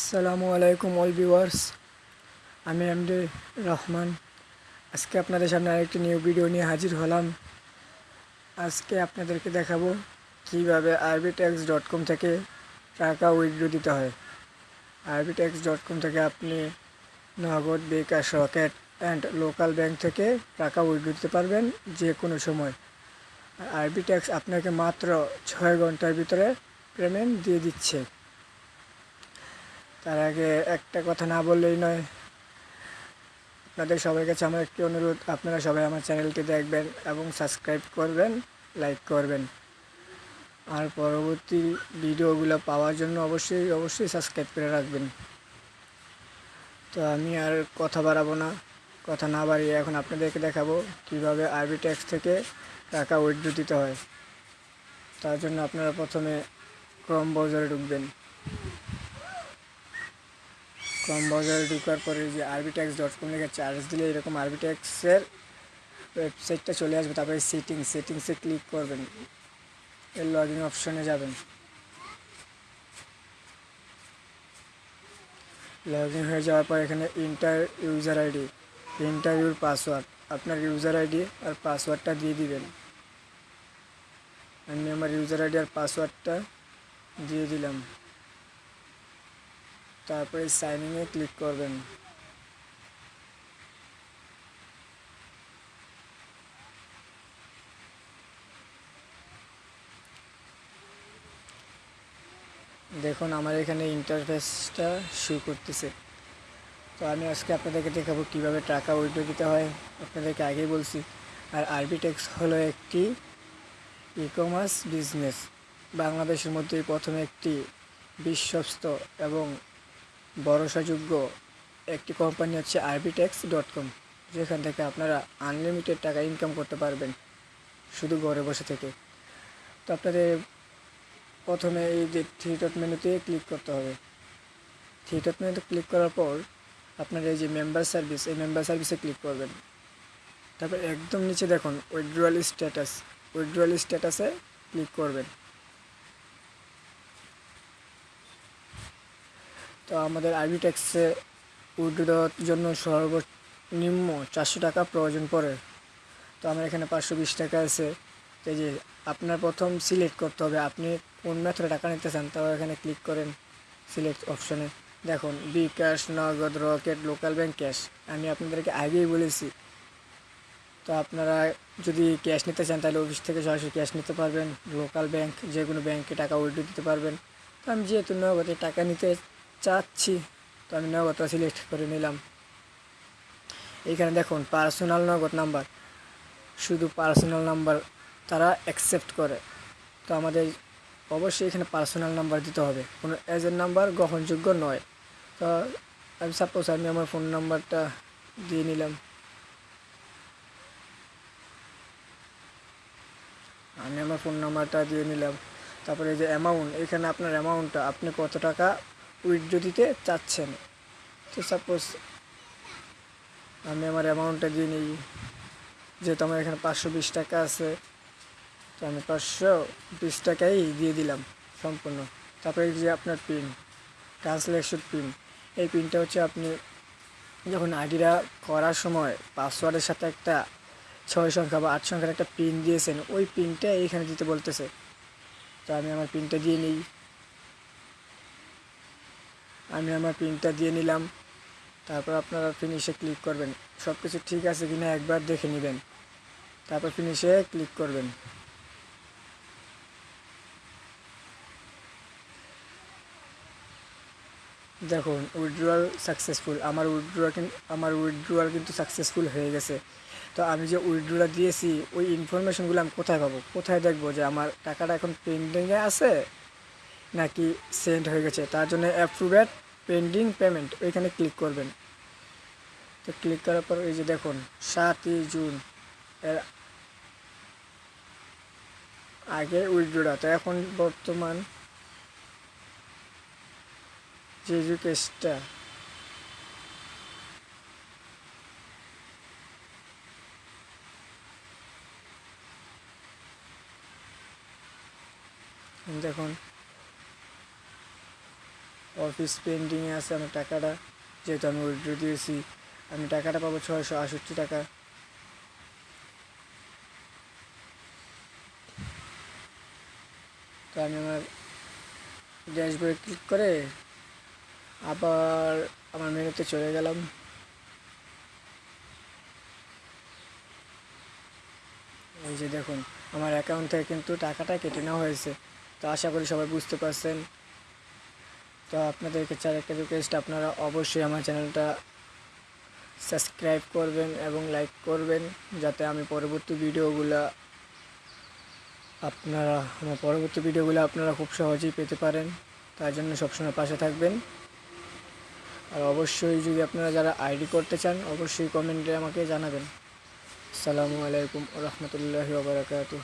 আসসালামু আলাইকুম all viewers. আমি এমডি রহমান। আজকে আপনাদের সামনে আরেকটি নিউ ভিডিও নিয়ে হাজির হলাম। আজকে আপনাদেরকে দেখাবো কীভাবে আরবিটেক্স ডট কম থেকে টাকা উইথড্র দিতে হয়। আরবিটেক্স ডট কম থেকে আপনি Nagad bKash Rocket and local bank থেকে টাকা উইথড্র দিতে পারবেন যে কোনো সময়। আরবিটেক্স আপনাকে মাত্র ছয় ঘণ্টার ভিতরে পেমেন্ট দিয়ে দিচ্ছে। তার আগে একটা কথা না বললেই নয়। আপনাদের সবার কাছে আমার একটি অনুরোধ, আপনারা সবাই আমার চ্যানেলটি দেখবেন এবং সাবস্ক্রাইব করবেন, লাইক করবেন। আর পরবর্তী ভিডিওগুলো পাওয়ার জন্য অবশ্যই অবশ্যই সাবস্ক্রাইব করে রাখবেন। তো আমি আর কথা বাড়াবো না, কথা না বাড়িয়ে এখন আপনাদেরকে দেখাবো কীভাবে আরবি ট্যাক্স থেকে টাকা উইথড্র দিতে হয়। তার জন্য আপনারা প্রথমে ক্রম ব্রাউজারে ঢুকবেন। ক্রম ব্রাউজারে ঢুকার পরে যে আরবি ট্যাক্স ডট কম লিখে চার্জ দিলে এরকম আরবি ট্যাক্সের ওয়েবসাইটটা চলে আসবে, তারপরে সেটিং সেটিংসে ক্লিক করবেন। এর লগ ইন অপশনে যাবেন। লগ ইন হয়ে যাওয়ার পর এখানে enter user ID enter your password আপনার ইউজার আইডি আর পাসওয়ার্ডটা দিয়ে দিবেন। আমি আমার ইউজার আইডি আর পাসওয়ার্ডটা দিয়ে দিলাম। তারপরে সাইনিংয়ে ক্লিক করবেন। দেখুন, আমার এখানে ইন্টারফেসটা শু করতেছে। তো আমি আজকে আপনাদেরকে দেখাবো কীভাবে টাকা উইড্রো দিতে হয়। আপনাদেরকে আগেই বলছি। আর আরবিটেক্স হলো একটি ই কমার্স বিজনেস বাংলাদেশের মধ্যেই প্রথমে একটি বিশ্বস্ত এবং ভরসাযোগ্য একটি কোম্পানি হচ্ছে আরবিটেক্স ডট কম যেখান থেকে আপনারা আনলিমিটেড টাকা ইনকাম করতে পারবেন শুধু ঘরে বসে থেকে। তো আপনাদের প্রথমে এই যে থ্রি ডট মেনুতে ক্লিক করতে হবে। থ্রি ডট মেনুতে ক্লিক করার পর আপনার এই যে মেম্বার সার্ভিস এই মেম্বার সার্ভিসে ক্লিক করবেন। তারপর একদম নিচে দেখুন উইথড্রয়াল স্ট্যাটাস উইথড্রয়াল স্ট্যাটাসে ক্লিক করবেন। তো আমাদের আরবি ট্যাক্সে উইথড্র দেওয়ার জন্য সর্বনিম্ন চারশো টাকা প্রয়োজন পড়ে। তো আমার এখানে পাঁচশো বিশ টাকা আছে। এই যে আপনার প্রথম সিলেক্ট করতে হবে, আপনি কোন মেথডে টাকা নিতে চান, তাও এখানে ক্লিক করেন সিলেক্ট অপশনে। দেখুন বিকাশ নগদ, রকেট, লোকাল ব্যাংক ক্যাশ। আমি আপনাদেরকে আগেই বলেছি। তো আপনারা যদি ক্যাশ নিতে চান, তাহলে অফিস থেকে সরাসরি ক্যাশ নিতে পারবেন। লোকাল ব্যাংক যে কোনো ব্যাংকে টাকা উইথড্র দিতে পারবেন। তো আমি যেহেতু নগদে টাকা নিতে চাচ্ছি। তো আমি নগদটা সিলেক্ট করে নিলাম। এইখানে দেখুন পার্সোনাল নগদ নাম্বার শুধু পার্সোনাল নাম্বার তারা অ্যাকসেপ্ট করে। তো আমাদের অবশ্যই এখানে পার্সোনাল নাম্বার দিতে হবে। কোনো এজেন্ট নাম্বার গ্রহণযোগ্য নয়। তো আমি সাপোজ আমি আমার ফোন নাম্বারটা দিয়ে নিলাম। আমি আমার ফোন নাম্বারটা দিয়ে নিলাম। তারপরে যে অ্যামাউন্ট এখানে আপনার অ্যামাউন্টটা আপনি কত টাকা উইথড্র দিতে চাচ্ছেন। তো সাপোজ আমি আমার অ্যামাউন্টটা দিয়ে নিই, যেহেতু আমার এখানে পাঁচশো বিশ টাকা আছে, তো আমি পাঁচশো বিশ টাকাই দিয়ে দিলাম সম্পূর্ণ। তারপরে যে আপনার পিন ট্রান্সলেশন পিন এই পিনটা হচ্ছে আপনি যখন আইডিটা করার সময় পাসওয়ার্ডের সাথে একটা ছয় সংখ্যা বা আট সংখ্যার একটা পিন দিয়েছেন, ওই পিনটা এইখানে দিতে বলতেছে। তো আমি আমার পিনটা দিয়ে নিই। আমি আমার পিনটা দিয়ে নিলাম। তারপর আপনারা ফিনিশে ক্লিক করবেন। সব কিছু ঠিক আছে কিনা একবার দেখে নেবেন। তারপর ফিনিশে ক্লিক করবেন। দেখুন উইথড্রয়াল সাকসেসফুল আমার উইথড্রয়াল কিন্তু আমার উইথড্রয়াল কিন্তু সাকসেসফুল হয়ে গেছে। তো আমি যে উইথড্রটা দিয়েছি, ওই ইনফরমেশনগুলো আমি কোথায় পাবো? কোথায় দেখব যে আমার টাকাটা এখন পেন্ডিংয়ে আছে নাকি সেন্ড হয়ে গেছে? তার জন্য অ্যাপ্রুভেড পেন্ডিং পেমেন্ট ওইখানে ক্লিক করবেন। তো ক্লিক করার পর এই যে দেখুন, সাতই জুন, এর আগে উইথড্রটা তো এখন বর্তমান যে কেসটা দেখুন অফিস পেন্ডিংয়ে আছে আমার টাকাটা, যেহেতু আমি উইড্রো দিয়েছি, আমি টাকাটা পাবো ছয়শো আষট্টি টাকা। তো আমি আমার ড্যাশবোর্ডে ক্লিক করে আবার আমার মেনুতে চলে গেলাম। এই যে দেখুন, আমার অ্যাকাউন্ট থেকে কিন্তু টাকাটা কেটে নেওয়া হয়েছে। তো আশা করি সবাই বুঝতে পারছেন। তো আপনাদেরকে চার একটা রিকোয়েস্ট আপনারা অবশ্যই আমার চ্যানেলটা সাবস্ক্রাইব করবেন এবং লাইক করবেন, যাতে আমি পরবর্তী ভিডিওগুলো আপনারা, আমার পরবর্তী ভিডিওগুলো আপনারা খুব সহজেই পেতে পারেন। তার জন্য সবসময় পাশে থাকবেন। আর অবশ্যই যদি আপনারা যারা আইডি করতে চান, অবশ্যই কমেন্টে আমাকে জানাবেন। আসসালামু আলাইকুম রহমতুল্লাহি ওবরাকাতুহ